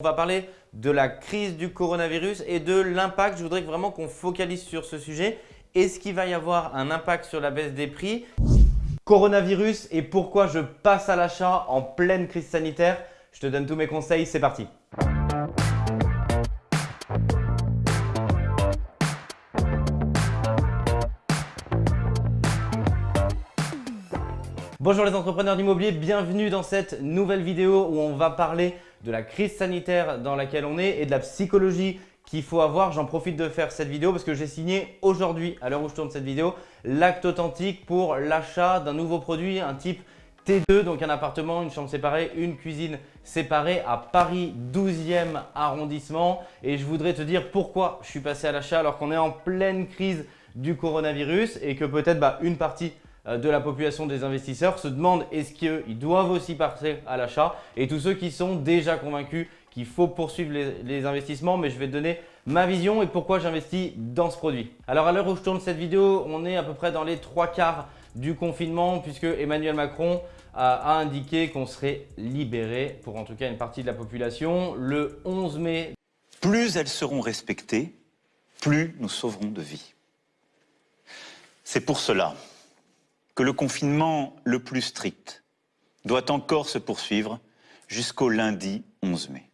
On va parler de la crise du coronavirus et de l'impact. Je voudrais vraiment qu'on focalise sur ce sujet. Est-ce qu'il va y avoir un impact sur la baisse des prix? Coronavirus et pourquoi je passe à l'achat en pleine crise sanitaire Je te donne tous mes conseils, c'est parti Bonjour les entrepreneurs d'immobilier, bienvenue dans cette nouvelle vidéo où on va parler de la crise sanitaire dans laquelle on est et de la psychologie qu'il faut avoir. J'en profite de faire cette vidéo parce que j'ai signé aujourd'hui, à l'heure où je tourne cette vidéo, l'acte authentique pour l'achat d'un nouveau produit, un type T2, donc un appartement, une chambre séparée, une cuisine séparée à Paris 12e arrondissement. Et je voudrais te dire pourquoi je suis passé à l'achat alors qu'on est en pleine crise du coronavirus et que peut-être bah, une partie de la population des investisseurs se demandent est-ce qu'ils doivent aussi passer à l'achat? Et tous ceux qui sont déjà convaincus qu'il faut poursuivre les, investissements, mais je vais donner ma vision et pourquoi j'investis dans ce produit. Alors à l'heure où je tourne cette vidéo, on est à peu près dans les trois quarts du confinement puisque Emmanuel Macron a, indiqué qu'on serait libéré pour en tout cas une partie de la population le 11 mai. Plus elles seront respectées, plus nous sauverons de vies. C'est pour cela le confinement le plus strict doit encore se poursuivre jusqu'au lundi 11 mai.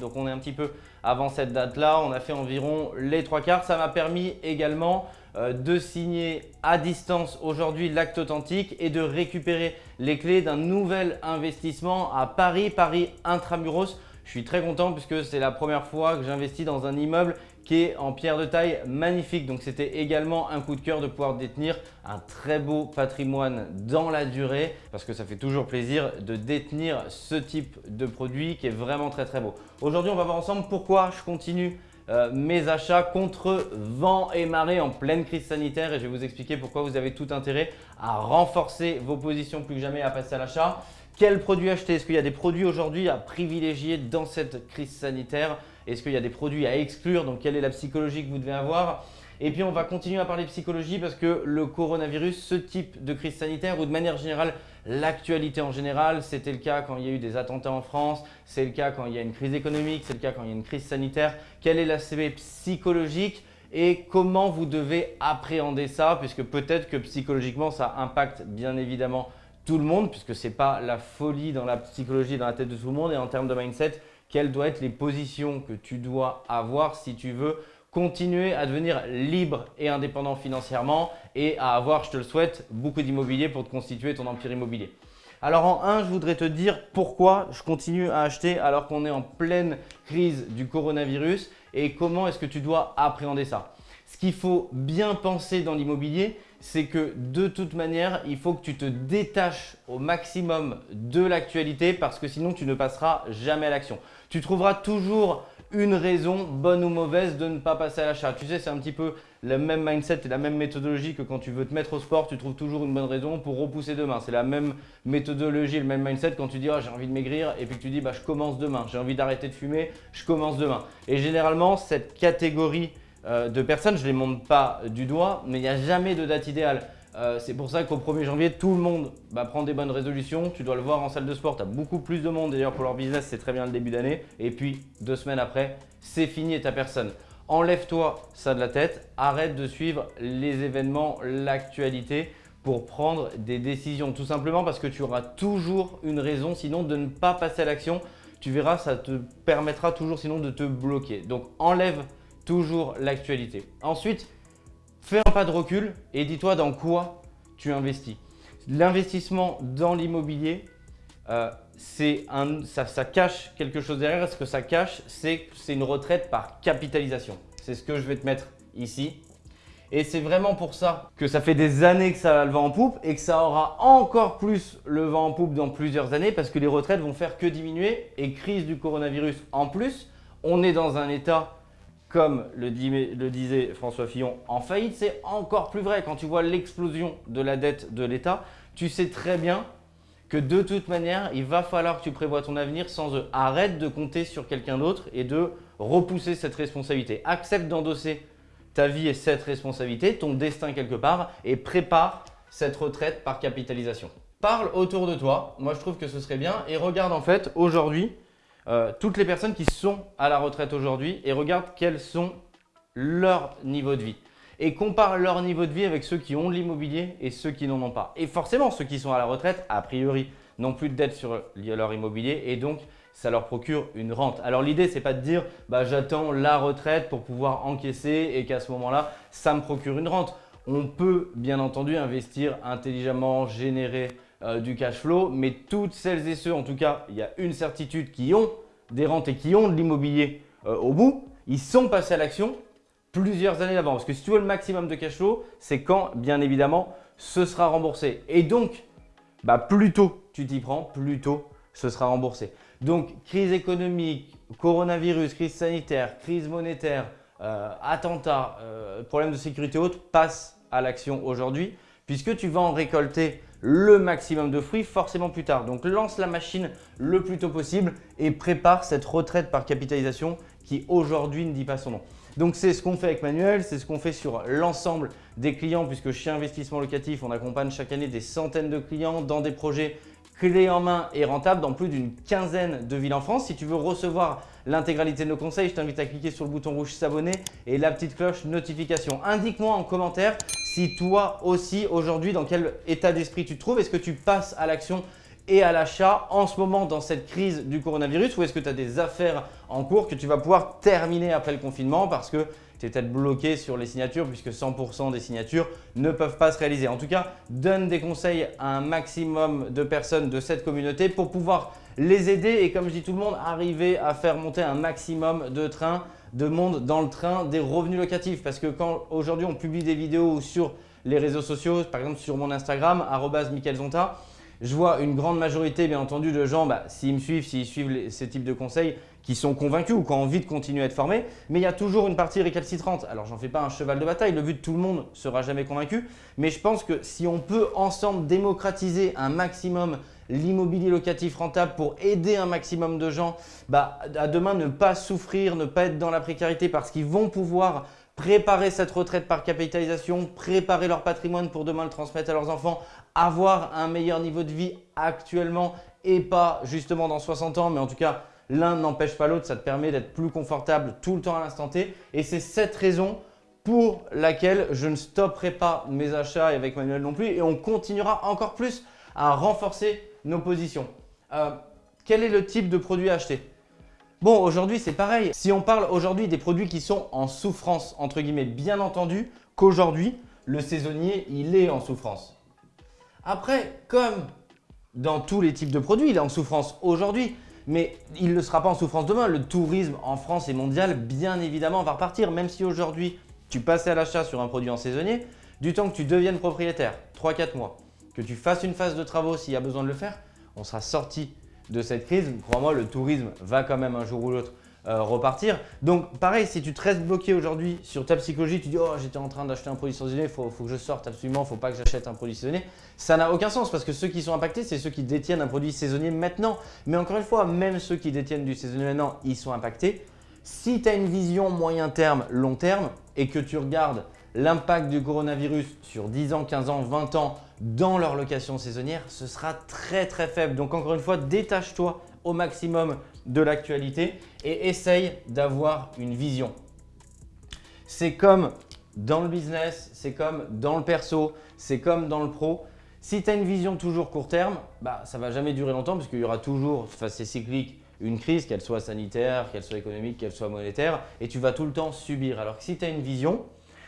Donc on est un petit peu avant cette date-là, on a fait environ les trois quarts. Ça m'a permis également euh, de signer à distance aujourd'hui l'acte authentique et de récupérer les clés d'un nouvel investissement à Paris, Paris Intramuros. Je suis très content puisque c'est la première fois que j'investis dans un immeuble qui est en pierre de taille magnifique. Donc c'était également un coup de cœur de pouvoir détenir un très beau patrimoine dans la durée parce que ça fait toujours plaisir de détenir ce type de produit qui est vraiment très très beau. Aujourd'hui, on va voir ensemble pourquoi je continue euh, mes achats contre vent et marée en pleine crise sanitaire et je vais vous expliquer pourquoi vous avez tout intérêt à renforcer vos positions plus que jamais à passer à l'achat. Quels produits acheter? Est-ce qu'il y a des produits aujourd'hui à privilégier dans cette crise sanitaire? Est-ce qu'il y a des produits à exclure? Donc, quelle est la psychologie que vous devez avoir? Et puis, on va continuer à parler psychologie parce que le coronavirus, ce type de crise sanitaire ou de manière générale, l'actualité en général, c'était le cas quand il y a eu des attentats en France, c'est le cas quand il y a une crise économique, c'est le cas quand il y a une crise sanitaire. Quel est l'aspect psychologique et comment vous devez appréhender ça? Puisque peut-être que psychologiquement, ça impacte bien évidemment tout le monde puisque ce n'est pas la folie dans la psychologie, dans la tête de tout le monde et en termes de mindset, quelles doivent être les positions que tu dois avoir si tu veux continuer à devenir libre et indépendant financièrement et à avoir, je te le souhaite, beaucoup d'immobilier pour te constituer ton empire immobilier. Alors en un, je voudrais te dire pourquoi je continue à acheter alors qu'on est en pleine crise du coronavirus et comment est-ce que tu dois appréhender ça. Ce qu'il faut bien penser dans l'immobilier, c'est que de toute manière, il faut que tu te détaches au maximum de l'actualité parce que sinon, tu ne passeras jamais à l'action. Tu trouveras toujours une raison, bonne ou mauvaise, de ne pas passer à l'achat. Tu sais, c'est un petit peu le même mindset et la même méthodologie que quand tu veux te mettre au sport, tu trouves toujours une bonne raison pour repousser demain. C'est la même méthodologie, le même mindset quand tu dis oh, j'ai envie de maigrir et puis que tu dis bah, je commence demain, j'ai envie d'arrêter de fumer, je commence demain. Et généralement, cette catégorie euh, de personnes, je ne les montre pas du doigt, mais il n'y a jamais de date idéale. Euh, c'est pour ça qu'au 1er janvier, tout le monde va prendre des bonnes résolutions. Tu dois le voir en salle de sport, tu as beaucoup plus de monde. D'ailleurs, pour leur business, c'est très bien le début d'année. Et puis, deux semaines après, c'est fini et ta personne. Enlève-toi ça de la tête, arrête de suivre les événements, l'actualité pour prendre des décisions. Tout simplement parce que tu auras toujours une raison sinon de ne pas passer à l'action. Tu verras, ça te permettra toujours sinon de te bloquer. Donc, enlève toujours l'actualité. Ensuite, fais un pas de recul et dis-toi dans quoi tu investis. L'investissement dans l'immobilier, euh, ça, cache quelque chose derrière. Ce que ça cache, c'est une retraite par capitalisation. C'est ce que je vais te mettre ici. Et c'est vraiment pour ça que ça fait des années que ça a le vent en poupe et que ça aura encore plus le vent en poupe dans plusieurs années parce que les retraites vont faire que diminuer et crise du coronavirus en plus. On est dans un état comme le, disait François Fillon, en faillite, c'est encore plus vrai. Quand tu vois l'explosion de la dette de l'État, tu sais très bien que de toute manière, il va falloir que tu prévois ton avenir sans eux. Arrête de compter sur quelqu'un d'autre et de repousser cette responsabilité. Accepte d'endosser ta vie et cette responsabilité, ton destin quelque part et prépare cette retraite par capitalisation. Parle autour de toi, moi je trouve que ce serait bien et regarde en fait aujourd'hui euh, toutes les personnes qui sont à la retraite aujourd'hui et regarde quels sont leurs niveaux de vie. Et compare leur niveau de vie avec ceux qui ont de l'immobilier et ceux qui n'en ont pas. Et forcément, ceux qui sont à la retraite, a priori, n'ont plus de dettes sur leur immobilier et donc ça leur procure une rente. Alors l'idée, c'est pas de dire bah, j'attends la retraite pour pouvoir encaisser et qu'à ce moment-là, ça me procure une rente. On peut bien entendu investir intelligemment, générer euh, du cash flow, mais toutes celles et ceux, en tout cas, il y a une certitude qui ont des rentes et qui ont de l'immobilier euh, au bout, ils sont passés à l'action plusieurs années avant. Parce que si tu veux le maximum de cash flow, c'est quand, bien évidemment, ce sera remboursé. Et donc, bah, plus tôt tu t'y prends, plus tôt ce sera remboursé. Donc, crise économique, coronavirus, crise sanitaire, crise monétaire, euh, attentat, euh, problème de sécurité haute, passe à l'action aujourd'hui puisque tu vas en récolter le maximum de fruits forcément plus tard. Donc, lance la machine le plus tôt possible et prépare cette retraite par capitalisation qui aujourd'hui ne dit pas son nom. Donc, c'est ce qu'on fait avec Manuel, c'est ce qu'on fait sur l'ensemble des clients puisque chez Investissement Locatif, on accompagne chaque année des centaines de clients dans des projets clé en main et rentable dans plus d'une quinzaine de villes en France. Si tu veux recevoir l'intégralité de nos conseils, je t'invite à cliquer sur le bouton rouge s'abonner et la petite cloche notification. Indique-moi en commentaire si toi aussi aujourd'hui dans quel état d'esprit tu te trouves. Est-ce que tu passes à l'action et à l'achat en ce moment dans cette crise du coronavirus ou est-ce que tu as des affaires en cours que tu vas pouvoir terminer après le confinement parce que tu es peut-être bloqué sur les signatures puisque 100% des signatures ne peuvent pas se réaliser. En tout cas, donne des conseils à un maximum de personnes de cette communauté pour pouvoir les aider et comme je dis tout le monde, arriver à faire monter un maximum de trains, de monde dans le train des revenus locatifs. Parce que quand aujourd'hui on publie des vidéos sur les réseaux sociaux, par exemple sur mon Instagram, @mickaelzonta, je vois une grande majorité, bien entendu, de gens, bah, s'ils me suivent, s'ils suivent ces types de conseils, qui sont convaincus ou qui ont envie de continuer à être formés, mais il y a toujours une partie récalcitrante. Alors, j'en fais pas un cheval de bataille, le but de tout le monde ne sera jamais convaincu, mais je pense que si on peut ensemble démocratiser un maximum l'immobilier locatif rentable pour aider un maximum de gens bah, à demain ne pas souffrir, ne pas être dans la précarité parce qu'ils vont pouvoir préparer cette retraite par capitalisation, préparer leur patrimoine pour demain le transmettre à leurs enfants, avoir un meilleur niveau de vie actuellement et pas justement dans 60 ans, mais en tout cas, l'un n'empêche pas l'autre, ça te permet d'être plus confortable tout le temps à l'instant T. Et c'est cette raison pour laquelle je ne stopperai pas mes achats et avec Manuel non plus et on continuera encore plus à renforcer nos positions. Euh, quel est le type de produit à acheter? Bon, aujourd'hui, c'est pareil. Si on parle aujourd'hui des produits qui sont en souffrance, entre guillemets, bien entendu qu'aujourd'hui, le saisonnier, il est en souffrance. Après, comme dans tous les types de produits, il est en souffrance aujourd'hui, mais il ne sera pas en souffrance demain. Le tourisme en France et mondial, bien évidemment, va repartir. Même si aujourd'hui, tu passais à l'achat sur un produit en saisonnier, du temps que tu deviennes propriétaire, 3-4 mois, que tu fasses une phase de travaux s'il y a besoin de le faire, on sera sorti de cette crise. Crois-moi, le tourisme va quand même un jour ou l'autre euh, repartir. Donc pareil, si tu te restes bloqué aujourd'hui sur ta psychologie, tu dis « Oh, j'étais en train d'acheter un produit saisonnier, il faut, faut, que je sorte absolument, faut pas que j'achète un produit saisonnier », ça n'a aucun sens parce que ceux qui sont impactés, c'est ceux qui détiennent un produit saisonnier maintenant. Mais encore une fois, même ceux qui détiennent du saisonnier maintenant, ils sont impactés. Si tu as une vision moyen terme, long terme et que tu regardes l'impact du coronavirus sur 10 ans, 15 ans, 20 ans dans leur location saisonnière, ce sera très très faible. Donc encore une fois, détache-toi au maximum de l'actualité et essaye d'avoir une vision. C'est comme dans le business, c'est comme dans le perso, c'est comme dans le pro. Si tu as une vision toujours court terme, bah, ça ne va jamais durer longtemps parce qu'il y aura toujours, face c'est cyclique, une crise, qu'elle soit sanitaire, qu'elle soit économique, qu'elle soit monétaire, et tu vas tout le temps subir. Alors que si tu as une vision,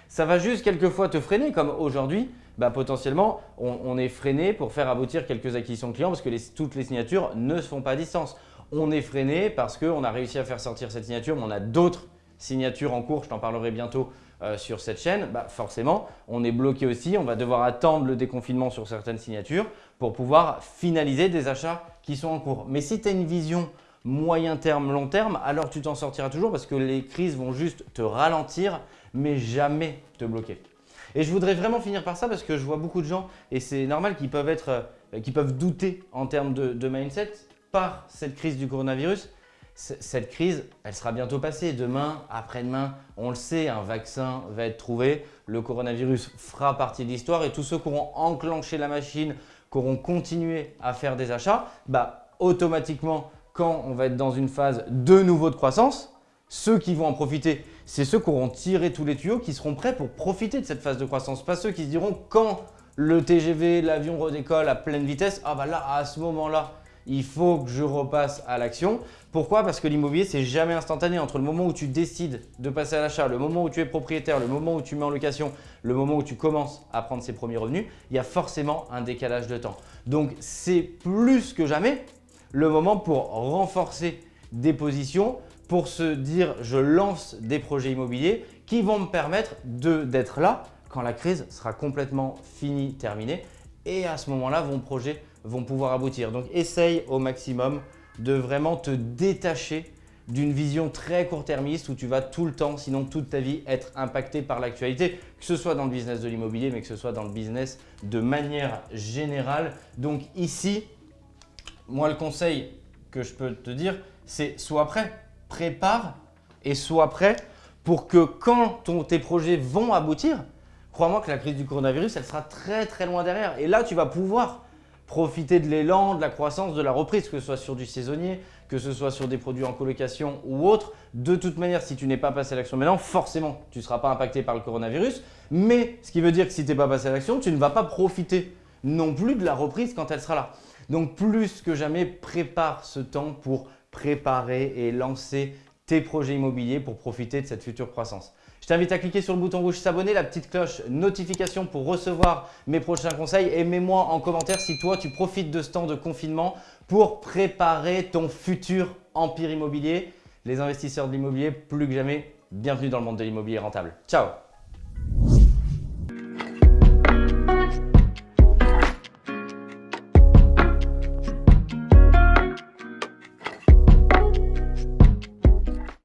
ça va juste quelquefois te freiner, comme aujourd'hui, bah, potentiellement, on, est freiné pour faire aboutir quelques acquisitions clients parce que toutes les signatures ne se font pas à distance on est freiné parce qu'on a réussi à faire sortir cette signature, mais on a d'autres signatures en cours, je t'en parlerai bientôt euh, sur cette chaîne, bah forcément, on est bloqué aussi, on va devoir attendre le déconfinement sur certaines signatures pour pouvoir finaliser des achats qui sont en cours. Mais si tu as une vision moyen terme, long terme, alors tu t'en sortiras toujours parce que les crises vont juste te ralentir, mais jamais te bloquer. Et je voudrais vraiment finir par ça parce que je vois beaucoup de gens, et c'est normal qu'ils peuvent, être, euh, douter en termes de mindset, cette crise du coronavirus, cette crise, elle sera bientôt passée. Demain, après-demain, on le sait, un vaccin va être trouvé. Le coronavirus fera partie de l'histoire et tous ceux qui auront enclenché la machine, qui auront continué à faire des achats, bah, automatiquement, quand on va être dans une phase de nouveau de croissance, ceux qui vont en profiter, c'est ceux qui auront tiré tous les tuyaux, qui seront prêts pour profiter de cette phase de croissance. Pas ceux qui se diront quand le TGV, l'avion redécolle à pleine vitesse, ah bah là, à ce moment-là, il faut que je repasse à l'action. Pourquoi? Parce que l'immobilier, c'est jamais instantané. Entre le moment où tu décides de passer à l'achat, le moment où tu es propriétaire, le moment où tu mets en location, le moment où tu commences à prendre ses premiers revenus, il y a forcément un décalage de temps. Donc, c'est plus que jamais le moment pour renforcer des positions, pour se dire je lance des projets immobiliers qui vont me permettre d'être là quand la crise sera complètement finie, terminée. Et à ce moment-là, vos projets vont pouvoir aboutir. Donc, essaye au maximum de vraiment te détacher d'une vision très court-termiste où tu vas tout le temps, sinon toute ta vie, être impacté par l'actualité, que ce soit dans le business de l'immobilier, mais que ce soit dans le business de manière générale. Donc ici, moi, le conseil que je peux te dire, c'est sois prêt, prépare et sois prêt pour que quand tes projets vont aboutir, crois-moi que la crise du coronavirus, elle sera très très loin derrière. Et là, tu vas pouvoir profiter de l'élan, de la croissance, de la reprise, que ce soit sur du saisonnier, que ce soit sur des produits en colocation ou autre. De toute manière, si tu n'es pas passé à l'action maintenant, forcément, tu ne seras pas impacté par le coronavirus. Mais ce qui veut dire que si tu n'es pas passé à l'action, tu ne vas pas profiter non plus de la reprise quand elle sera là. Donc plus que jamais, prépare ce temps pour préparer et lancer tes projets immobiliers pour profiter de cette future croissance. Je t'invite à cliquer sur le bouton rouge s'abonner, la petite cloche notification pour recevoir mes prochains conseils et mets-moi en commentaire si toi tu profites de ce temps de confinement pour préparer ton futur empire immobilier. Les investisseurs de l'immobilier, plus que jamais, bienvenue dans le monde de l'immobilier rentable. Ciao